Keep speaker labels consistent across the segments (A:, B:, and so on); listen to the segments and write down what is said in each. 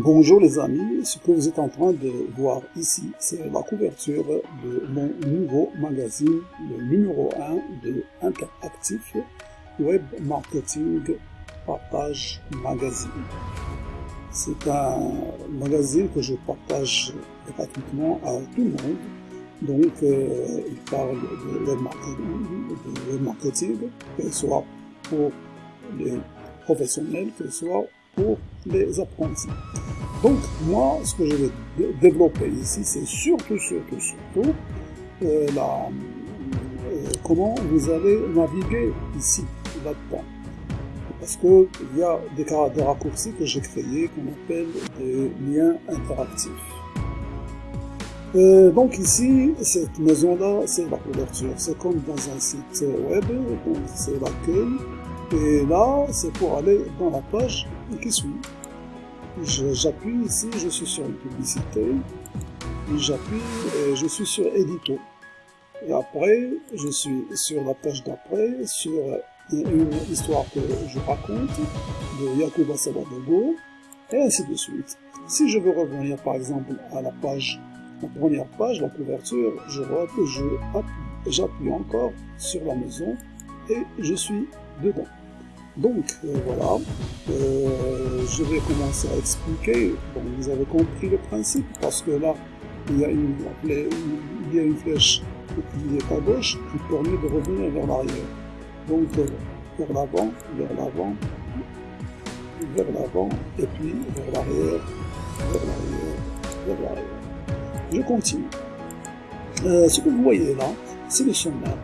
A: Bonjour les amis, ce que vous êtes en train de voir ici, c'est la couverture de mon nouveau magazine, le numéro 1 de Interactif Web Marketing Partage Magazine. C'est un magazine que je partage gratuitement à tout le monde. Donc, euh, il parle de web marketing, de web marketing, que ce soit pour les professionnels, que ce soit les apprentis. Donc moi, ce que je vais développer ici, c'est surtout, surtout, surtout euh, euh, comment vous allez naviguer ici, là-dedans. Parce qu'il y a des, des raccourcis que j'ai créés qu'on appelle des liens interactifs. Euh, donc ici, cette maison-là, c'est la couverture. C'est comme dans un site web, c'est l'accueil. Et là, c'est pour aller dans la page qui suit. J'appuie ici, je suis sur une publicité. J'appuie je suis sur édito. Et après, je suis sur la page d'après, sur une histoire que je raconte de Yakuba Sabadogo, et ainsi de suite. Si je veux revenir par exemple à la page, la première page, la couverture, je j'appuie encore sur la maison et je suis dedans. Donc euh, voilà, euh, je vais commencer à expliquer. Bon, vous avez compris le principe parce que là, il y a une, il y a une flèche qui est à gauche qui permet de revenir vers l'arrière. Donc euh, vers l'avant, vers l'avant, vers l'avant, et puis vers l'arrière, vers l'arrière, vers l'arrière. Je continue. ce que vous voyez là, c'est le sommaire.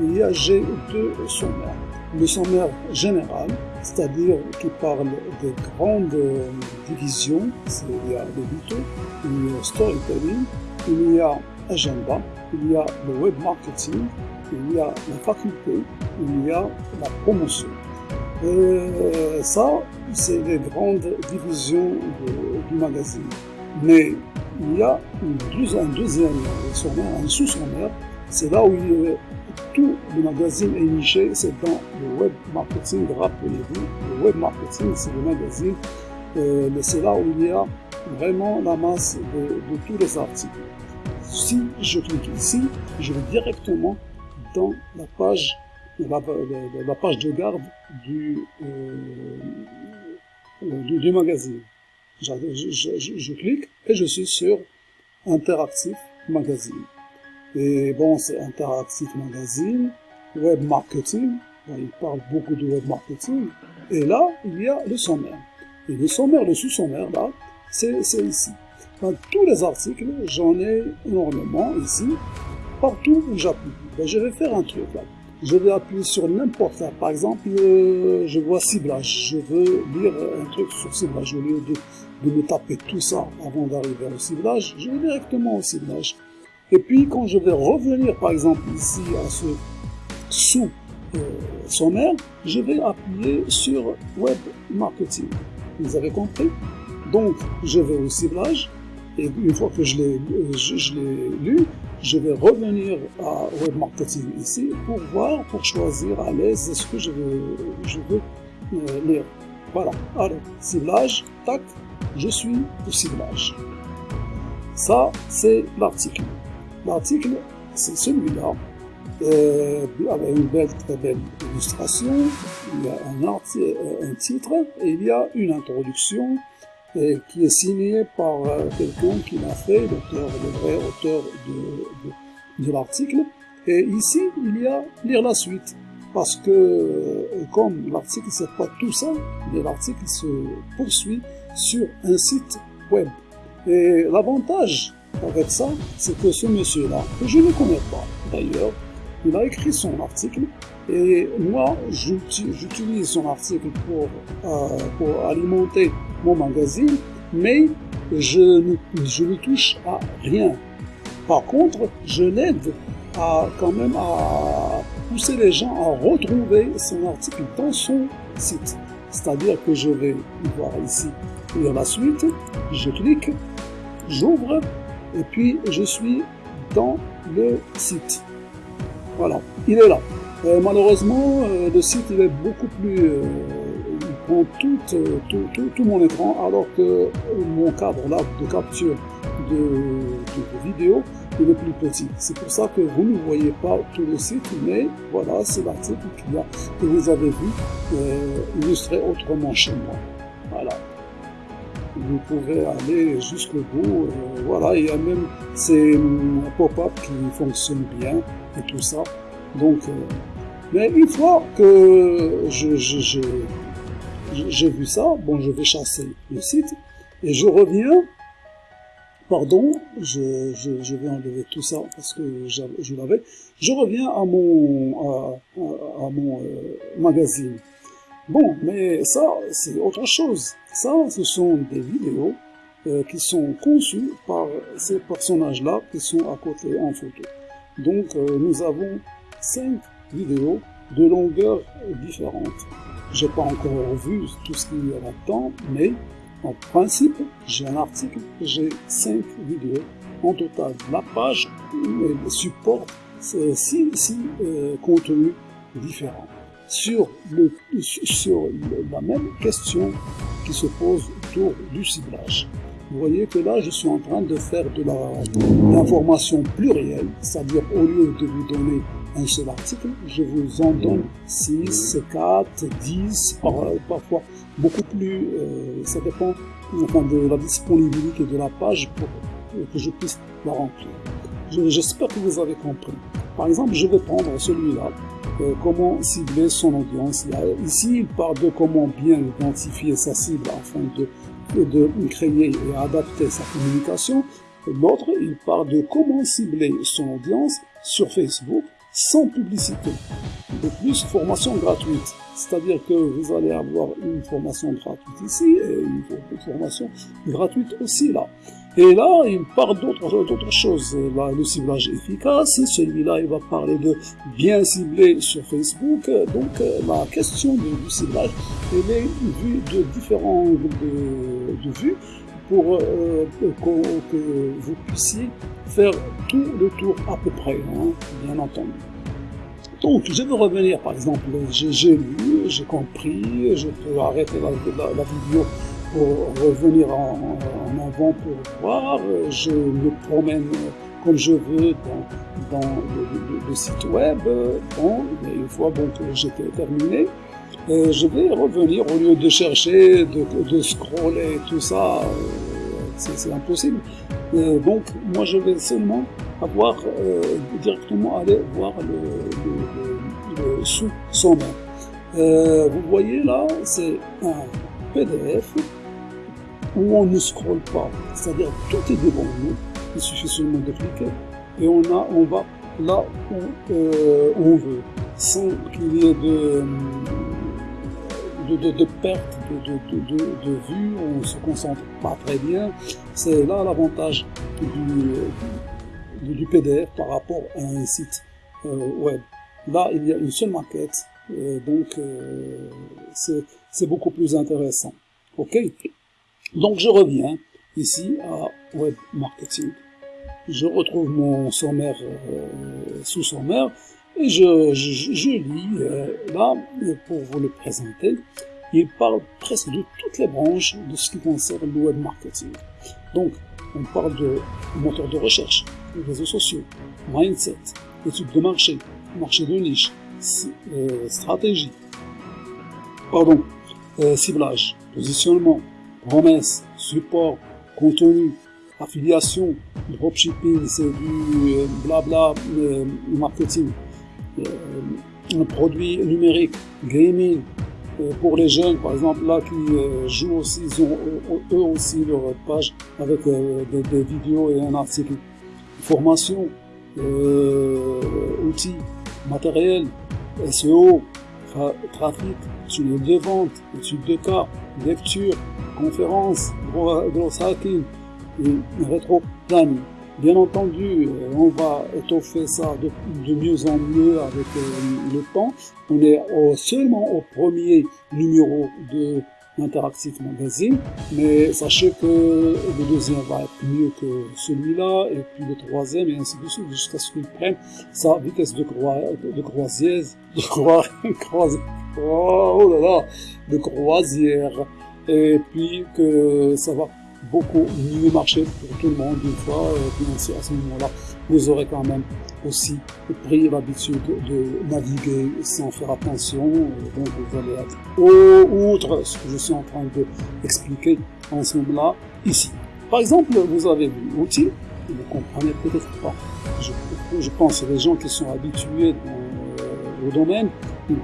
A: Il y a G2 sommaire le sommaire général, c'est-à-dire qui parle des grandes divisions, il y a l'édito, il y a storytelling, il y a agenda, il y a le web marketing, il y a la faculté, il y a la promotion. Et ça, c'est les grandes divisions du magazine. Mais il y a une, un deuxième sommaire, un sous-sommaire, c'est là où il tout le magazine est niché, c'est dans le web marketing, rappelez-vous, le web marketing, c'est le magazine, euh, c'est là où il y a vraiment la masse de, tous les articles. Si je clique ici, je vais directement dans la page, la, page de garde du, euh, du, du, magazine. Je, je, je clique et je suis sur Interactif Magazine. Et bon, c'est Interactive Magazine, Web Marketing. il parle beaucoup de web marketing. Et là, il y a le sommaire. Et le sommaire, le sous-sommaire, là, c'est ici. Dans tous les articles, j'en ai énormément ici. Partout où j'appuie. Ben, je vais faire un truc là. Je vais appuyer sur n'importe quoi. Par exemple, euh, je vois ciblage. Je veux lire un truc sur ciblage. Au lieu de, de me taper tout ça avant d'arriver au ciblage, je vais directement au ciblage. Et puis quand je vais revenir par exemple ici à ce sous euh, je vais appuyer sur Web Marketing. Vous avez compris? Donc je vais au ciblage et une fois que je l'ai je, lu, je vais revenir à Web Marketing ici pour voir, pour choisir à l'aise ce que je veux, je veux euh, lire. Voilà, allez, ciblage, tac, je suis au ciblage. Ça, c'est l'article. L'article, c'est celui-là, euh, avec une belle, très belle illustration. Il y a un, euh, un titre et il y a une introduction euh, qui est signée par quelqu'un qui l'a fait, l'auteur, le vrai auteur de, de, l'article. Et ici, il y a lire la suite. Parce que, comme l'article, c'est pas tout ça, mais l'article se poursuit sur un site web. Et l'avantage avec ça, c'est que ce monsieur-là, que je ne connais pas d'ailleurs, il a écrit son article et moi, j'utilise son article pour, euh, pour alimenter mon magazine, mais je ne, je ne touche à rien. Par contre, je l'aide à quand même à pousser les gens à retrouver son article dans son site. C'est-à-dire que je vais voir ici lire la suite, je clique, j'ouvre et puis je suis dans le site. Voilà, il est là. Euh, malheureusement, euh, le site il est beaucoup plus, euh, prend tout, tout, mon écran alors que mon cadre là de capture de, vidéo il est plus petit. C'est pour ça que vous ne voyez pas tout le site, mais voilà, c'est l'article que vous avez vu illustré autrement chez moi. Voilà. Vous pouvez aller jusqu'au bout. Euh, voilà, il y a même ces pop-up qui fonctionnent bien et tout ça. Donc, euh, mais une fois que j'ai je, vu ça, bon, je vais chasser le site et je reviens. Pardon, je vais enlever tout ça parce que je l'avais. Je reviens à mon, à, à, mon euh, magazine. Bon, mais ça, c'est autre chose. Ça, ce sont des vidéos euh, qui sont conçues par ces personnages-là qui sont à côté en photo. Donc, euh, nous avons cinq vidéos de longueur différentes. J'ai pas encore vu tout ce qu'il y a là-dedans, mais en principe, j'ai un article, j'ai cinq vidéos. En total, la page supporte six, six euh, contenus différents sur, le, sur la même question qui se pose autour du ciblage. Vous voyez que là, je suis en train de faire de l'information plurielle, c'est-à-dire au lieu de vous donner un seul article, je vous en donne 6, 4, 10, parfois beaucoup plus, euh, ça dépend enfin, de la disponibilité de la page pour que je puisse la remplir. J'espère que vous avez compris. Par exemple, je vais prendre celui-là, euh, comment cibler son audience. Ici, il parle de comment bien identifier sa cible afin de, de créer et adapter sa communication. L'autre, il parle de comment cibler son audience sur Facebook sans publicité. De plus, formation gratuite. C'est-à-dire que vous allez avoir une formation gratuite ici et une formation gratuite aussi là. Et là, il parle d'autres choses. Là, le ciblage efficace, celui-là, il va parler de bien cibler sur Facebook. Donc, la question du, ciblage, elle est vue de différents de, de vues pour euh, que, vous puissiez faire tout le tour à peu près, hein, bien entendu. Donc, je veux revenir, par exemple, j'ai lu, j'ai compris, je peux arrêter la, vidéo pour revenir en, avant pour voir, je me promène comme je veux dans, le, site web, bon, une fois bon, que j'ai terminé, euh, je vais revenir au lieu de chercher, de, de scroller, tout ça, euh, c'est impossible. Euh, donc, moi, je vais seulement avoir directement aller voir le, le, sous-sommaire. vous voyez là, c'est un PDF où on ne scrolle pas, c'est-à-dire tout est devant nous, il suffit seulement de cliquer et on, a, on va là où on veut, sans qu'il y ait de de, perte de, vue, on se concentre pas très bien. C'est là l'avantage du, du, PDF par rapport à un site euh, web. Là, il y a une seule maquette, euh, donc euh, c'est beaucoup plus intéressant. Ok? Donc je reviens ici à Web Marketing. Je retrouve mon sommaire sous sommaire et je, je, je lis, euh, là, pour vous le présenter, il parle presque de toutes les branches de ce qui concerne le web marketing. Donc, on parle de moteur de recherche, réseaux sociaux, mindset, études de marché, marché de niche, euh, stratégie, pardon, euh, ciblage, positionnement, promesse, support, contenu, affiliation, dropshipping, c'est du euh, blabla euh, marketing, euh, un produit numérique, gaming, euh, pour les jeunes, par exemple, là, qui euh, jouent aussi, ils ont eux aussi leur page avec des, vidéos et un article. Formation, outils, matériel, SEO, trafic, tunnel de vente, études de cas, lecture, conférences, gros hacking, rétro planning. Bien entendu, euh, on va étoffer ça de, mieux en mieux avec euh, le temps. On est seulement au premier numéro de Interactive Magazine, mais sachez que le deuxième va être mieux que celui-là, et puis le troisième, et ainsi de suite, jusqu'à ce qu'il prenne sa vitesse de, croi de croisière, de croi oh là là, de croisière, et puis que ça va beaucoup mieux marcher pour tout le monde une fois, et puis à ce moment-là, vous aurez quand même aussi pris l'habitude de naviguer sans faire attention, donc vous allez être outre ce que je suis en train d'expliquer en ce moment-là, ici. Par exemple, vous avez vu outil, vous ne comprenez peut-être pas. Je, pense que les gens qui sont habitués dans, au domaine, ils,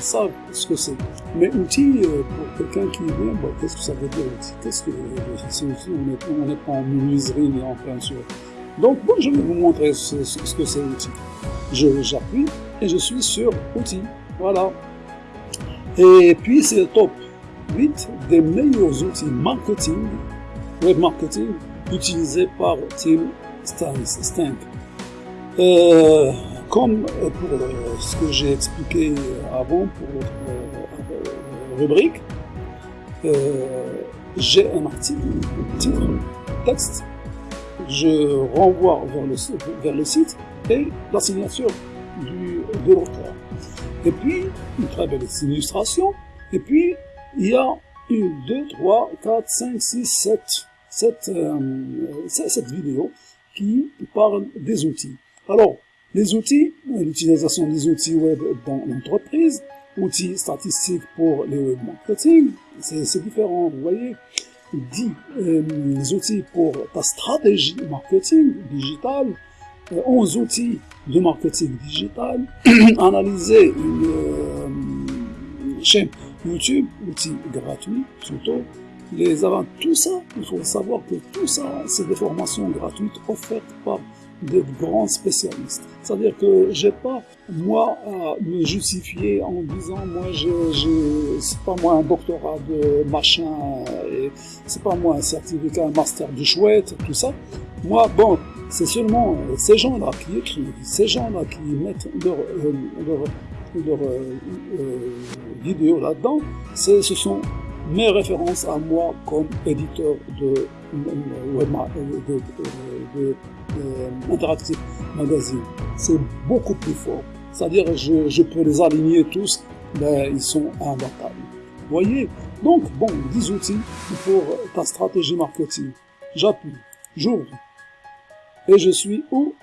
A: savent ce que c'est. Mais outil, euh, pour quelqu'un qui vient, qu'est-ce que ça veut dire outil? Qu'est-ce que c'est outil On n'est pas en menuiserie ni en peinture. Donc, bon, je vais vous montrer ce, que c'est outil. J'appuie et je suis sur outil. Voilà. Et puis, c'est le top 8 des meilleurs outils marketing, web marketing, utilisés par Tim Stank. Euh, comme pour ce que j'ai expliqué avant pour rubrique, euh, j'ai un article, titre, texte, je renvoie vers le, vers le site et la signature du, de l'auteur. Et puis, une très belle illustration. Et puis, il y a une, deux, trois, quatre, cinq, six, sept, sept, euh, sept vidéos qui parlent des outils. Alors, les outils, l'utilisation des outils web dans l'entreprise, outils statistiques pour les web marketing, c'est différent, vous voyez. 10 euh, outils pour ta stratégie marketing digital, 11 euh, outils de marketing digital, analyser une euh, chaîne YouTube, outils gratuits, surtout les avant tout ça, il faut savoir que tout ça, c'est des formations gratuites offertes par des grands spécialistes. C'est-à-dire que j'ai pas, moi, à me justifier en disant, moi, je, je c'est pas moi un doctorat de machin, et c'est pas moi un certificat, un master de chouette, tout ça. Moi, bon, c'est seulement ces gens-là qui écrivent, ces gens-là qui mettent leur, euh, euh, euh, là-dedans, ce sont mes références à moi comme éditeur de, de, de, de Interactive Magazine. C'est beaucoup plus fort. C'est-à-dire, je, je, peux les aligner tous, mais ils sont imbattables. Voyez? Donc, bon, 10 outils pour ta stratégie marketing. J'appuie, j'ouvre, et je suis où?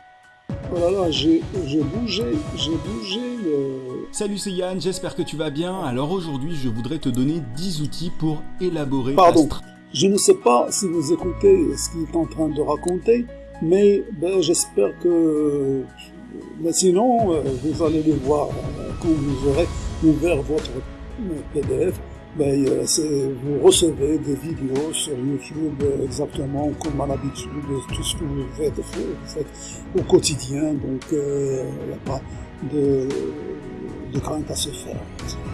A: Oh j'ai bougé, j'ai bougé le...
B: Salut, c'est Yann, j'espère que tu vas bien. Alors aujourd'hui, je voudrais te donner 10 outils pour élaborer
A: Pardon, je ne sais pas si vous écoutez ce qu'il est en train de raconter, mais ben, j'espère que... Mais sinon, euh, vous allez les voir euh, quand vous aurez ouvert votre PDF ben, euh, vous recevez des vidéos sur YouTube exactement comme à l'habitude, tout ce que vous faites, vous faites au quotidien, donc il euh, n'y a pas de, de, crainte à se faire.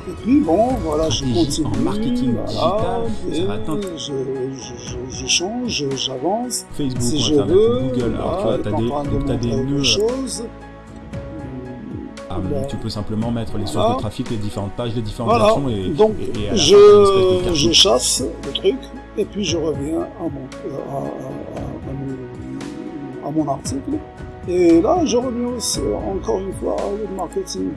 A: Et puis bon, voilà, je continue,
B: en marketing
A: voilà,
B: digital,
A: je, je, je, change, j'avance,
B: Facebook,
A: si je veux,
B: Google, alors tu vois,
A: tu as des, as des
B: choses, ah, tu peux simplement mettre les sources de trafic, les différentes pages, les différentes
A: voilà.
B: actions et,
A: donc
B: et, et
A: je, je chasse le truc et puis je reviens à mon, à, à, mon, à mon article. Et là je reviens aussi encore une fois au marketing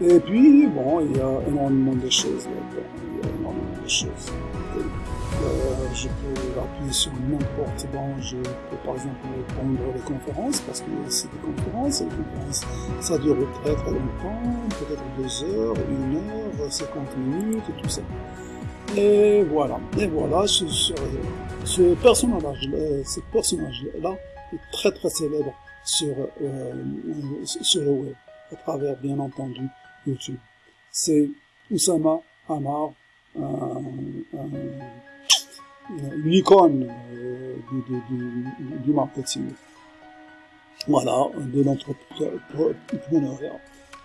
A: et puis bon il y a énormément de choses là il y a énormément de choses. Euh, je peux appuyer sur n'importe bon, je peux par exemple prendre les conférences parce que c'est des conférences, les conférences ça dure très très longtemps, peut-être deux heures, une heure, 50 minutes et tout ça. Et voilà, et voilà, ce, ce, ce personnage, ce personnage là est très très célèbre sur euh, sur le web, à travers bien entendu C'est Oussama Hamar, un, un une icône euh, du, marketing. Voilà, de l'entrepreneuriat.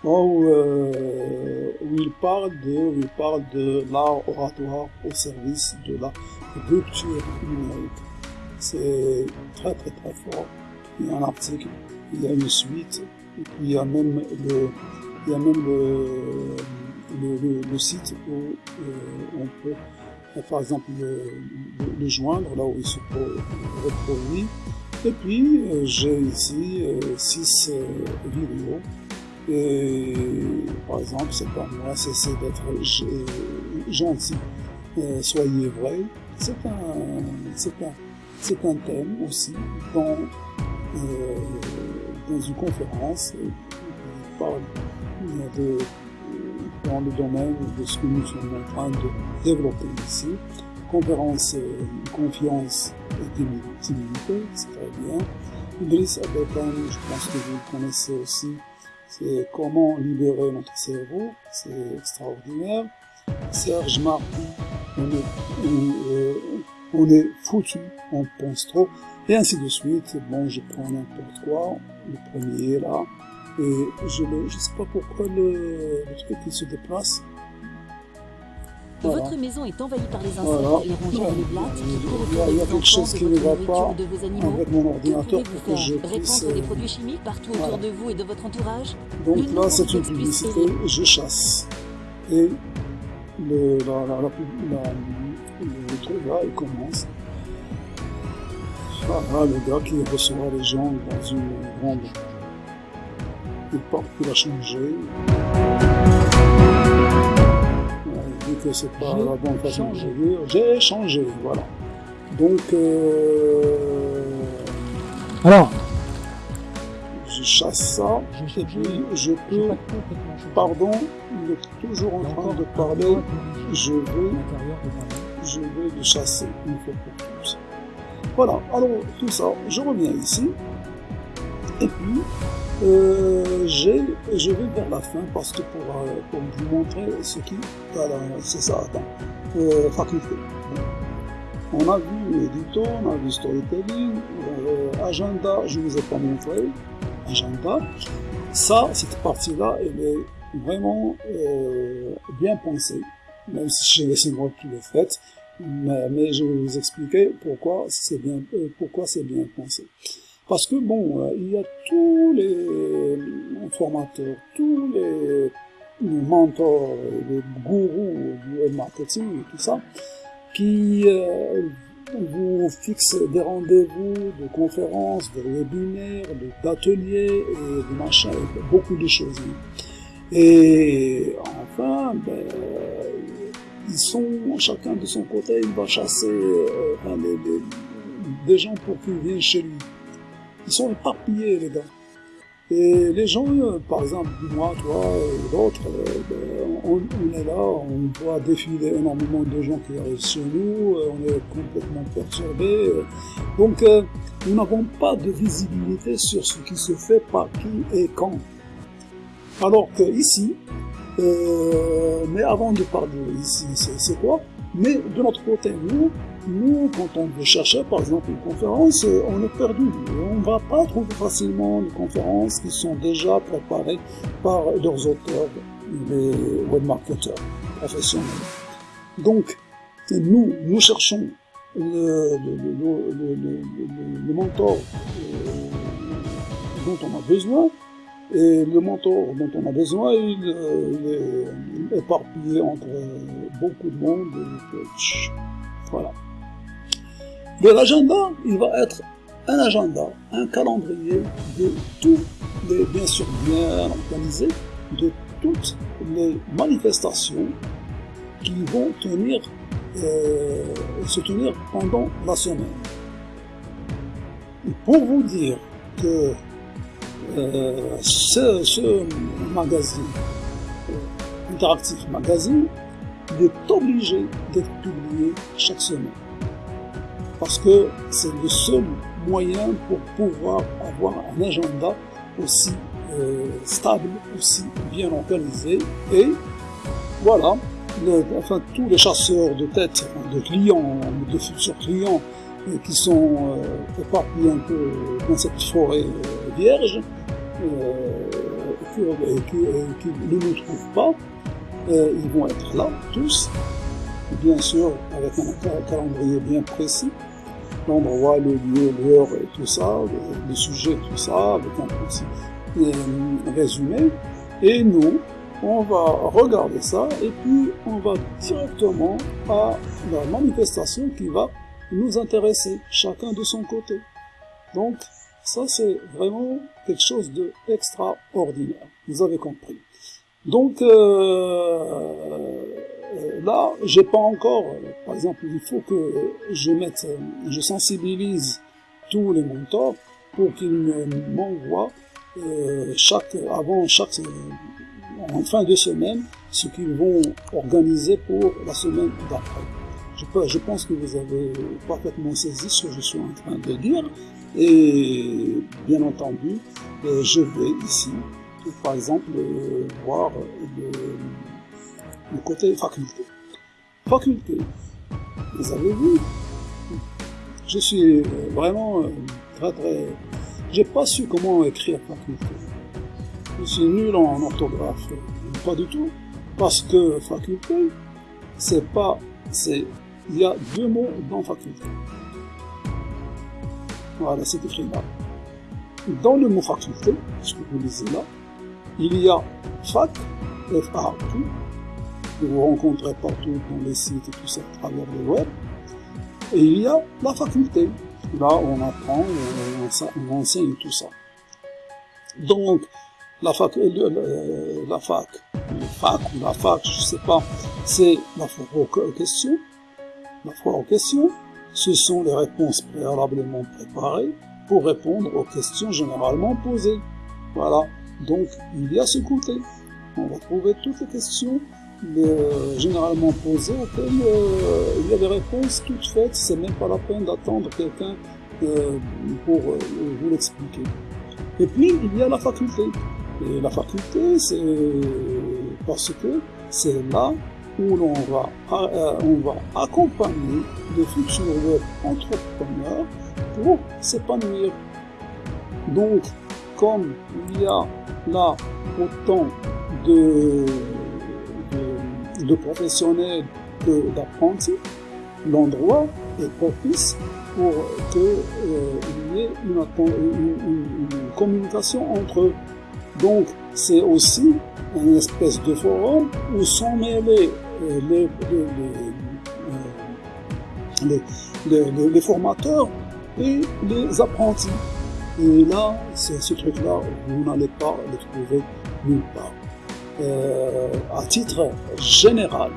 A: Euh, où il parle de, il parle de l'art oratoire au service de la rupture numérique. C'est très très très fort. Il y a un article, il y a une suite, et puis il y a même le, il y a même le, le, site où on peut par exemple le, joindre là où il se reproduit. Et puis j'ai ici 6 vidéos et par exemple, c'est pas moi, c'est d'être gentil. Euh, soyez vrai. C'est un, un, un thème aussi dans, euh, dans une conférence qui parle dans le domaine de ce que nous sommes en train de développer ici. Conférence confiance et timidité, c'est très bien. Idriss Abekan, je pense que vous le connaissez aussi, c'est comment libérer notre cerveau, c'est extraordinaire. Serge Martin, on est, euh, on, est foutu, on pense trop, et ainsi de suite. Bon, je prends n'importe quoi, le premier là, et je ne sais pas pourquoi le, le truc il se déplace.
C: Votre maison est envahie par les insectes, les rongeurs et les blattes qui
A: courent Il y a quelque chose qui ne va pas avec mon ordinateur pour que je puisse...
C: Répandre des produits chimiques partout autour de vous et de votre entourage
A: Donc là, c'est une publicité, je chasse. Et le, la, la, la, le truc là, il commence. Voilà, le gars qui reçoit les gens dans une grande... Il porte qu'il a changé vu que c'est pas la bonne façon de dire, j'ai changé, voilà. Donc, euh,
D: alors,
A: je chasse ça, et puis je peux, pardon, il est toujours en train de parler, je vais, je vais le chasser une fois pour. Voilà, alors tout ça, je reviens ici, et puis, euh, je vais vers la fin parce que pour, euh, pour vous montrer ce qui, voilà, c'est ça, attends, euh, faculté. On a vu édito, on a vu storytelling, euh, agenda, je ne vous ai pas montré, agenda. Ça, cette partie-là, elle est vraiment euh, bien pensée, même si laissé moi tout le fait, mais, mais, je vais vous expliquer pourquoi c'est bien, pourquoi c'est bien pensé. Parce que bon, euh, il y a tous les formateurs, tous les, mentors, les gourous du marketing et tout ça, qui euh, vous fixent des rendez-vous de conférences, de webinaires, d'ateliers et de machins, beaucoup de choses. Et enfin, ben, ils sont chacun de son côté, il va chasser euh, des gens pour qu'ils viennent chez lui. Ils sont éparpillés, les gars. Et les gens, euh, par exemple, moi, toi, et l'autre, euh, ben, on, est là, on voit défiler énormément de gens qui arrivent chez nous, euh, on est complètement perturbés. Donc, nous n'avons pas de visibilité sur ce qui se fait par qui et quand. Alors que ici, mais avant de parler ici, c'est quoi? Mais de notre côté, nous, nous, quand on veut chercher, par exemple, une conférence, euh, on est perdu. On ne va pas trouver facilement des conférences qui sont déjà préparées par leurs auteurs, les webmarketeurs professionnels. Donc, nous, nous cherchons le, mentor euh, dont on a besoin, et le mentor dont on a besoin, il, euh, est éparpillé entre beaucoup de monde. voilà. L'agenda, il va être un agenda, un calendrier de tous les, bien sûr bien organisé, de toutes les manifestations qui vont tenir, euh, se tenir pendant la semaine. pour vous dire que euh, ce, magazine, euh, Interactif Magazine, est obligé d'être publié chaque semaine parce que c'est le seul moyen pour pouvoir avoir un agenda aussi euh, stable, aussi bien organisé. Et voilà, enfin tous les chasseurs de tête, de clients, de futurs clients euh, qui sont euh, éparpillés un peu dans cette forêt vierge, et qui, ne nous trouvent pas, ils vont être là tous, bien sûr avec un calendrier bien précis, l'endroit, le lieu, l'heure et tout ça, le, sujet, tout ça, avec un petit résumé. Et nous, on va regarder ça et puis on va directement à la manifestation qui va nous intéresser, chacun de son côté. Donc, ça c'est vraiment quelque chose de extraordinaire. Vous avez compris. Donc euh là, j'ai pas encore, par exemple, il faut que je mette, je sensibilise tous les mentors pour qu'ils m'envoient euh, avant chaque, en fin de semaine, ce qu'ils vont organiser pour la semaine d'après. Je, pense que vous avez parfaitement saisi ce que je suis en train de dire. Et bien entendu, euh, je vais ici, par exemple, euh, voir le côté faculté. Faculté, vous avez vu, je suis vraiment très très... J'ai pas su comment écrire faculté. Je suis nul en orthographe. Pas du tout. Parce que faculté, c'est pas... c'est Il y a deux mots dans faculté. Voilà, c'est écrit là. Dans le mot faculté, ce que vous lisez là, il y a fac, F-A-Q, que vous rencontrez partout dans les sites et tout ça à travers le web. Et il y a la faculté. Là, on apprend, on, on enseigne tout ça. Donc, la fac, le, la fac, le fac ou la fac, je sais pas, c'est la foire aux questions. La foire aux questions, ce sont les réponses préalablement préparées pour répondre aux questions généralement posées. Voilà. Donc, il y a ce côté. On va trouver toutes les questions euh, généralement auxquelles euh, il y a des réponses toutes faites. C'est même pas la peine d'attendre quelqu'un euh, pour vous l'expliquer. Et puis, il y a la faculté. Et la faculté, c'est parce que c'est là où l'on va, on va accompagner les futurs entrepreneurs pour s'épanouir. Donc, comme il y a là autant de, de, professionnels d'apprentis, l'endroit est propice pour qu'il euh, y ait une, communication entre eux. Donc, c'est aussi une espèce de forum où sont mêlés euh, les, les, les, les, formateurs et les apprentis. Et là, ce truc-là, vous n'allez pas le trouver nulle part. Euh, à titre général,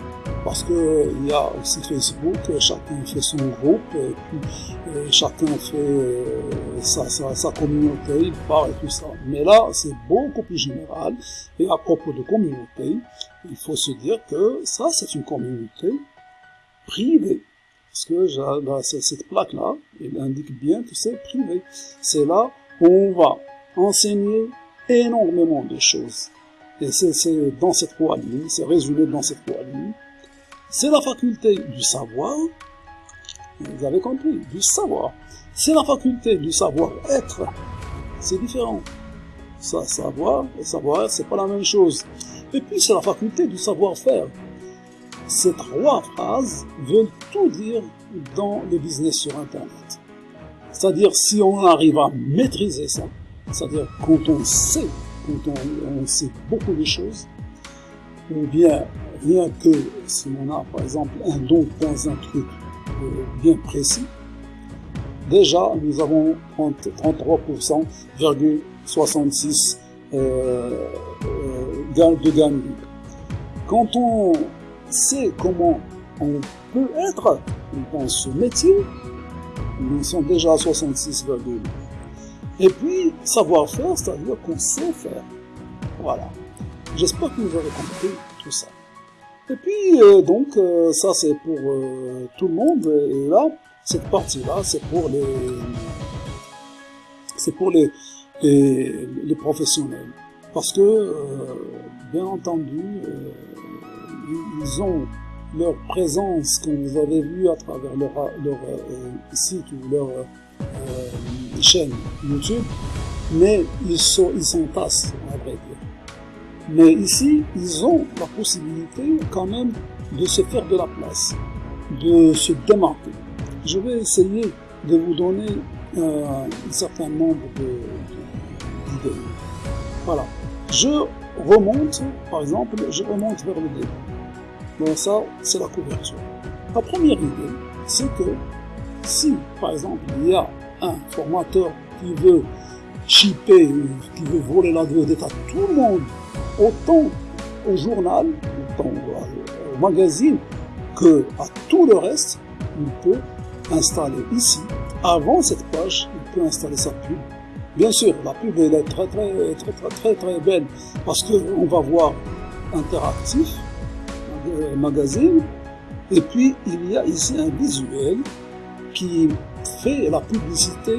A: parce que il y a aussi Facebook, chacun fait son groupe, et puis et chacun fait euh, sa, sa, sa, communauté, il parle et tout ça. Mais là, c'est beaucoup plus général. Et à propos de communauté, il faut se dire que ça, c'est une communauté privée. Parce que là, cette plaque-là, elle indique bien que c'est privé. C'est là où on va enseigner énormément de choses. Et c'est dans cette lignes, c'est résumé dans cette lignes. C'est la faculté du savoir, vous avez compris, du savoir. C'est la faculté du savoir-être, c'est différent. Savoir et savoir c'est pas la même chose. Et puis c'est la faculté du savoir-faire. Ces trois phrases veulent tout dire dans le business sur Internet. C'est-à-dire si on arrive à maîtriser ça, c'est-à-dire quand on sait quand on, sait beaucoup de choses, ou bien rien que si on a par exemple un don dans un truc euh, bien précis, déjà nous avons 33,66 euh, euh, de gamme Quand on sait comment on peut être dans ce métier, nous sommes déjà à 66, et puis, savoir-faire, c'est-à-dire qu'on sait faire. Voilà. J'espère que vous avez compris tout ça. Et puis, euh, donc, euh, ça c'est pour euh, tout le monde. Et là, cette partie-là, c'est pour les... C'est pour les, les, les, professionnels. Parce que, bien entendu, ils ont leur présence, comme vous avez vu à travers leur, leur site ou leur chaîne YouTube, mais ils sont, ils s'entassent, à vrai. Mais ici, ils ont la possibilité quand même de se faire de la place, de se démarquer. Je vais essayer de vous donner euh, un certain nombre d'idées. Voilà. Je remonte, par exemple, je remonte vers le début. Bon, ça, c'est la couverture. La première idée, c'est que si, par exemple, il y a un formateur qui veut chipper, qui veut voler la vedette à tout le monde, autant au journal, autant au magazine, que à tout le reste, il peut installer ici, avant cette page, il peut installer sa pub. Bien sûr, la pub elle est très très très très très très belle parce qu'on va voir interactif, euh, magazine, et puis il y a ici un visuel qui fait la publicité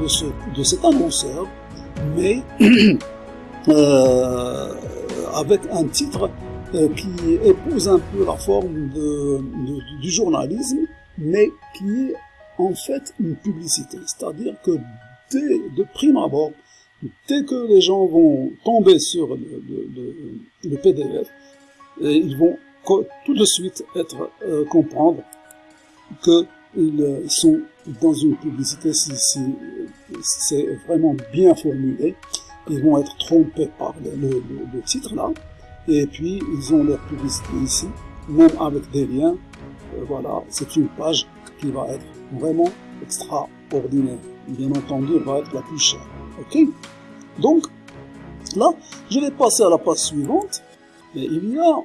A: de, ce, de cet annonceur, mais euh, avec un titre euh, qui épouse un peu la forme du journalisme, mais qui est en fait une publicité. C'est-à-dire que dès, de prime abord, dès que les gens vont tomber sur le, le, PDF, ils vont tout de suite être euh, comprendre que ils sont dans une publicité si, c'est vraiment bien formulé. Ils vont être trompés par le, titre là. Et puis, ils ont leur publicité ici, même avec des liens. Euh, voilà, c'est une page qui va être vraiment extraordinaire. Bien entendu, elle va être la plus chère. Ok? Donc, là, je vais passer à la page suivante. Et il y a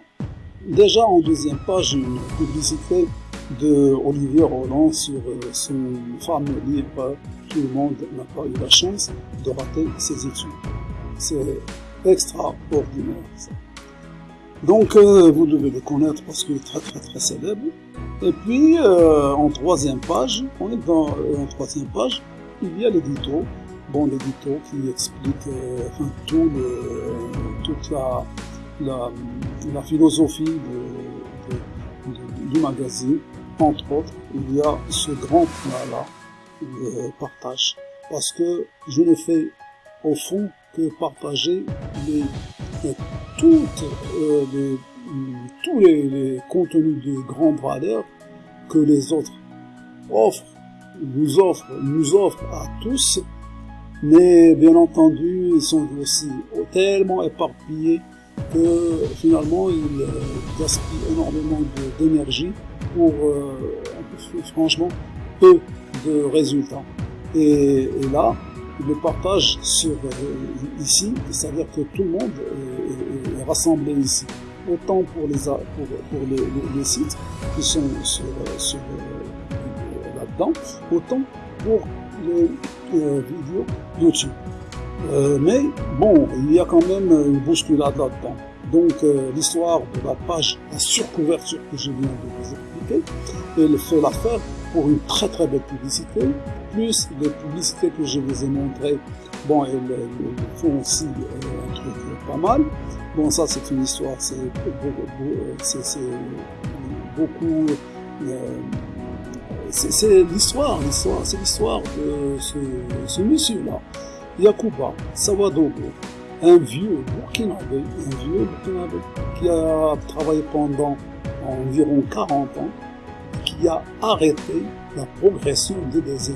A: déjà en deuxième page une publicité de Olivier Roland sur euh, son fameux livre Tout le monde n'a pas eu la chance de rater ses études. C'est extraordinaire. Ça. Donc euh, vous devez le connaître parce qu'il est très très très célèbre. Et puis euh, en troisième page, on est dans euh, en troisième page, il y a l'édito. Bon, l'édito qui explique tout toute la, philosophie du magazine. Entre autres, il y a ce grand point-là, de partage. Parce que je ne fais au fond que partager les, euh, les, tous les, contenus de grande valeur que les autres offrent, nous offrent, nous offrent à tous, mais bien entendu, ils sont aussi tellement éparpillés que finalement ils gaspillent énormément d'énergie pour euh, franchement peu de résultats. Et, là, le partage sur euh, ici, c'est-à-dire que tout le monde est, est, rassemblé ici. Autant pour les, pour, les, sites qui sont sur, sur euh, là-dedans, autant pour les euh, vidéos YouTube. Euh, mais bon, il y a quand même une bousculade là-dedans. Donc euh, l'histoire de la page, la surcouverture que je viens de vous expliquer, elle fait l'affaire pour une très très belle publicité, plus les publicités que je vous ai montrées, bon, elles, font aussi euh, un truc pas mal. Bon, ça c'est une histoire, c'est beaucoup, euh, c'est l'histoire, l'histoire, c'est l'histoire de ce, ce monsieur-là, Yakuba Sawadogo, un vieux burkinabé, un vieux burkinabé qui a travaillé pendant environ 40 ans, qui a arrêté la progression des déserts.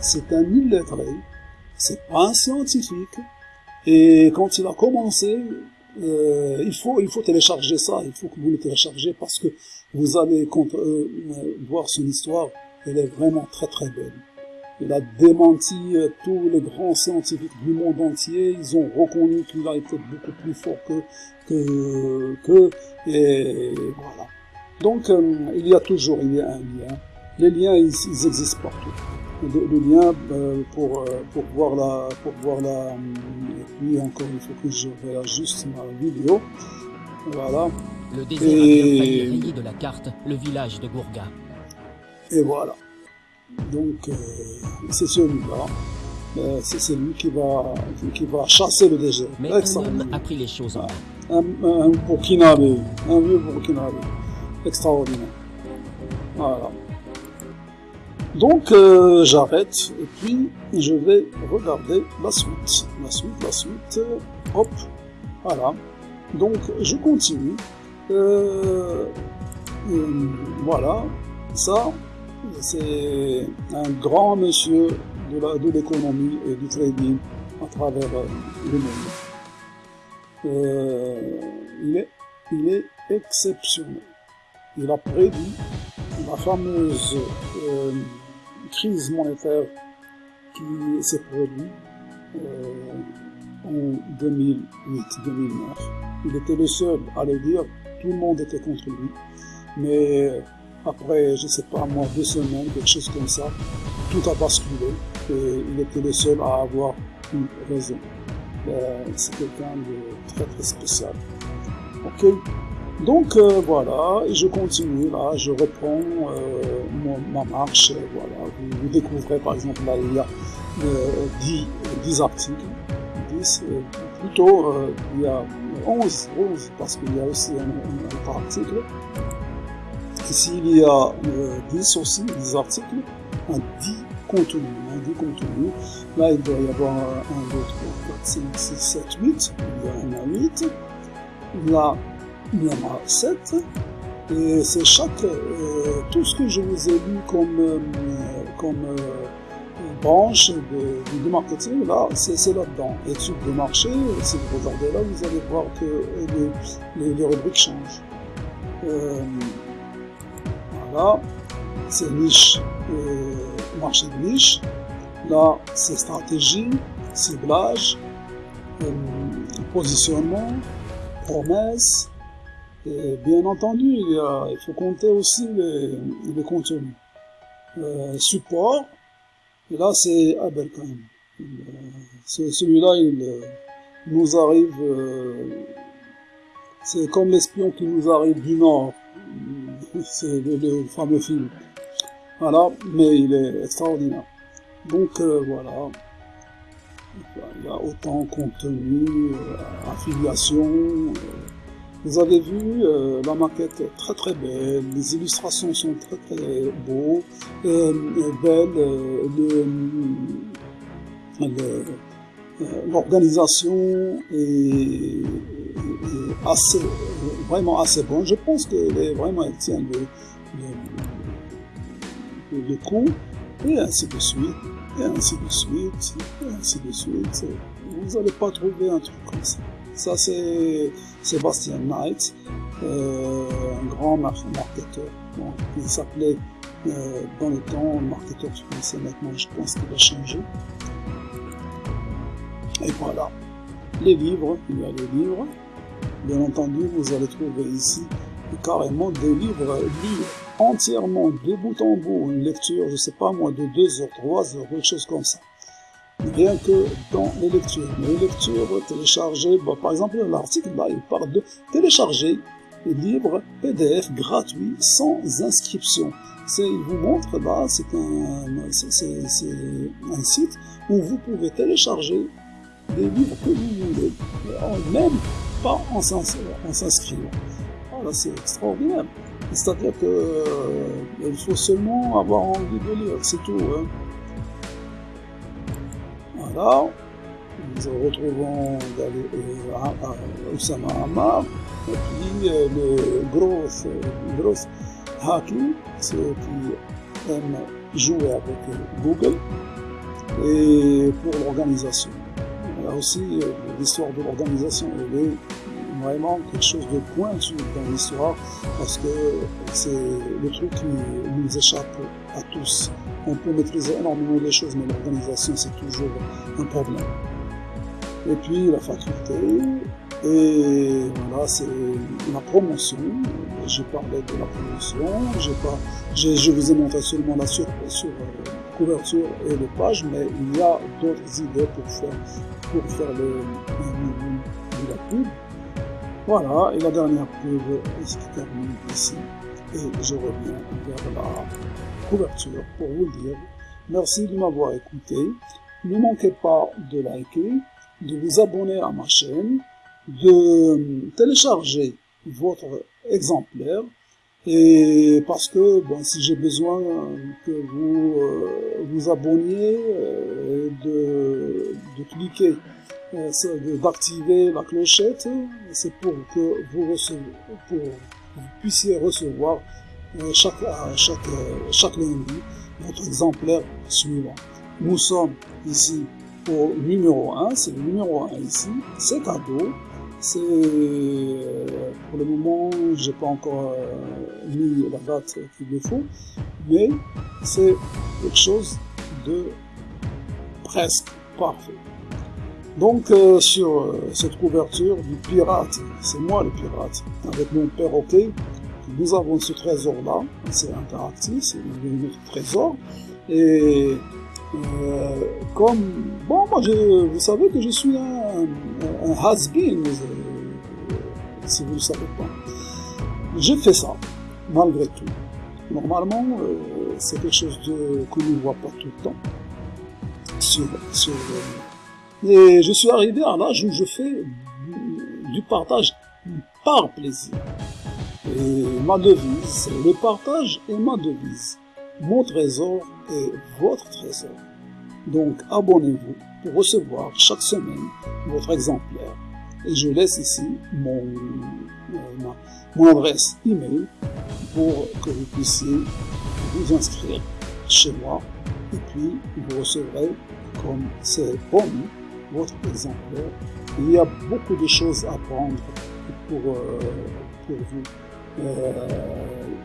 A: C'est un illettré, c'est pas un scientifique, et quand il a commencé, euh, il faut il faut télécharger ça, il faut que vous le téléchargez parce que vous allez contre, euh, voir son histoire, elle est vraiment très très belle. Il a démenti euh, tous les grands scientifiques du monde entier. Ils ont reconnu qu'il a été beaucoup plus fort que que que et voilà. Donc euh, il y a toujours il y a un lien. Les liens ils, ils existent partout. Le, le lien euh, pour pour voir la pour voir la et puis encore il faut que je réajuste ma vidéo. Voilà.
E: Le désert et... de la carte le village de Gourga.
A: Et voilà. Donc, euh, c'est celui-là. Euh, c'est lui qui va, qui va chasser le désert.
E: Mais un homme a pris les choses en main.
A: Un, un Burkinabé, un vieux Burkinabé. Extraordinaire. Voilà. Donc, euh, j'arrête et puis je vais regarder la suite. La suite, la suite. Hop. Voilà. Donc, je continue. Voilà. Ça, c'est un grand monsieur de l'économie et du trading à travers le monde. euh, il, est, il est exceptionnel. Il a prédit la fameuse euh, crise monétaire qui s'est produite euh, en 2008-2009. Il était le seul à le dire, tout le monde était contre lui. Mais après, je sais pas moi, deux semaines, quelque chose comme ça, tout a basculé et il était le seul à avoir une raison. Euh, c'est quelqu'un de très très spécial. Ok donc euh, voilà, je continue là, je reprends euh, ma marche, voilà. Vous, découvrez par exemple là, il y a 10, 10, articles, 10, plutôt il y a 11, 11 parce qu'il y a aussi un, autre article. Ici il y a 10 aussi, 10 articles, un 10 contenu, un 10 contenu. Là il doit y avoir 1, 2, 3, 4, 5, 6, 7, 8, il y en a 8. Là il y en a 7. Et c'est chaque, euh, tout ce que je vous ai lu comme, euh, euh, branche de, de, marketing, là, c'est là-dedans. Études de marché, si vous regardez là, vous allez voir que les, rubriques changent. Voilà, c'est niche, marché de niche. Là, c'est stratégie, ciblage, positionnement, promesse, bien entendu, il, faut compter aussi les, les contenus. Euh, support, et là c'est Abel quand même. Euh, celui-là, il, nous arrive, euh, c'est comme l'espion qui nous arrive du Nord. C'est le, fameux film. Voilà, mais il est extraordinaire. Donc voilà, il y a autant contenu, affiliation, vous avez vu, euh, la maquette est très très belle, les illustrations sont très très beaux, euh, belles, euh, l'organisation est, assez, vraiment assez bonne. Je pense qu'elle est vraiment, elle tient le, le, le coup, et ainsi de suite, et ainsi de suite, et ainsi de suite. Vous n'allez pas trouver un truc comme ça. Ça, c'est Sébastien Knight, euh, un grand marketeur. Bon, il s'appelait euh, dans le temps marketeur français. Maintenant, je pense qu'il a changé. Et voilà. Les livres, il y a les livres. Bien entendu, vous allez trouver ici carrément des livres lus entièrement de bout en bout, une lecture, je sais pas moi, de 2 heures, 3 heures, quelque chose comme ça rien que dans les lectures. Les lectures téléchargées, bah, par exemple l'article là il parle de télécharger les livres PDF gratuits sans inscription. Il vous montre là, c'est un, un site où vous pouvez télécharger les livres que vous voulez, même en s'inscrivant. Voilà, c'est extraordinaire. C'est-à-dire que euh, faut seulement avoir envie de lire, c'est tout. Hein. Voilà. Nous retrouvons euh, Oussama Hamar, et puis euh, le gros, gros hacking, ceux qui aiment jouer avec Google, et pour l'organisation. Aussi, euh, l'histoire de l'organisation, elle est vraiment quelque chose de pointu dans l'histoire, parce que c'est le truc qui nous échappe à tous on peut maîtriser énormément de choses, mais l'organisation, c'est toujours un problème. Et puis la faculté, et voilà, c'est la promotion. J'ai parlé de la promotion, pas, je vous ai montré seulement la sur, sur euh, couverture et les pages, mais il y a d'autres idées pour faire, pour faire le, de la pub. Voilà, et la dernière pub se termine ici. Et je reviens vers la couverture pour vous dire merci de m'avoir écouté. Ne manquez pas de liker, de vous abonner à ma chaîne, de télécharger votre exemplaire et parce que bon, si j'ai besoin que vous euh, vous abonniez, euh, de, de cliquer, euh, d'activer la clochette, c'est pour que vous recevez, pour que vous puissiez recevoir chaque, chaque, chaque lundi notre exemplaire suivant. Nous sommes ici au numéro 1, c'est le numéro 1 ici, c'est cadeau, C'est euh, pour le moment, j'ai pas encore euh, mis la date qu'il me faut, mais c'est quelque chose de presque parfait. Donc euh, sur cette couverture du pirate, c'est moi le pirate, avec mon perroquet, nous avons ce trésor-là, c'est interactif, c'est notre trésor, et comme, bon, moi, je, vous savez que je suis un, un, has-been, euh, si vous ne savez pas. J'ai fait ça, malgré tout. Normalement, euh, c'est quelque chose de, que ne voit pas tout le temps. Sur, sur, et je suis arrivé à l'âge où je fais du partage par plaisir. Et ma devise, le partage est ma devise. Mon trésor est votre trésor. Donc abonnez-vous pour recevoir chaque semaine votre exemplaire. Et je laisse ici mon, euh, mon adresse email pour que vous puissiez vous inscrire chez moi et puis vous recevrez comme c'est promis votre exemplaire. Il y a beaucoup de choses à prendre pour, euh, pour vous. Euh,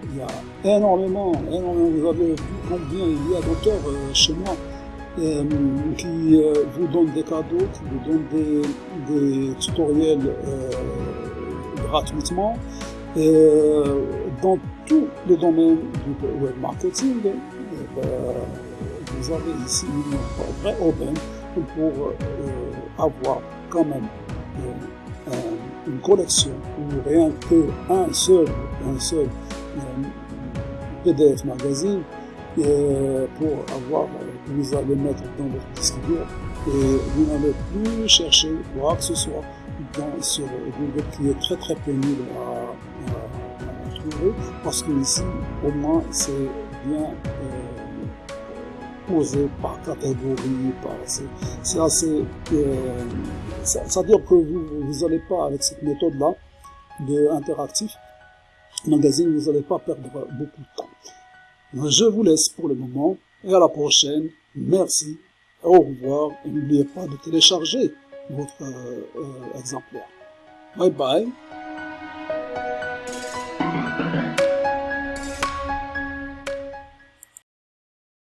A: il y a énormément, énormément, vous avez vu combien il y a d'auteurs chez moi euh, qui vous donnent des cadeaux, qui vous donnent des, des tutoriels gratuitement. dans tous les domaines du web marketing, vous avez ici une vraie aubaine pour avoir quand même une collection ou rien que un seul, un seul euh, PDF magazine euh, pour avoir, que vous allez mettre dans votre disque dur et vous n'allez plus chercher quoi que ce soit dans, sur Google qui est très très pénible à, à, trouver parce que ici au moins c'est bien euh, posé par catégorie, par c'est assez euh, c'est-à-dire que vous n'allez pas, avec cette méthode-là de interactif, magazine, vous n'allez pas perdre beaucoup de temps. Je vous laisse pour le moment et à la prochaine. Merci, au revoir et n'oubliez pas de télécharger votre euh, euh, exemplaire. Bye bye.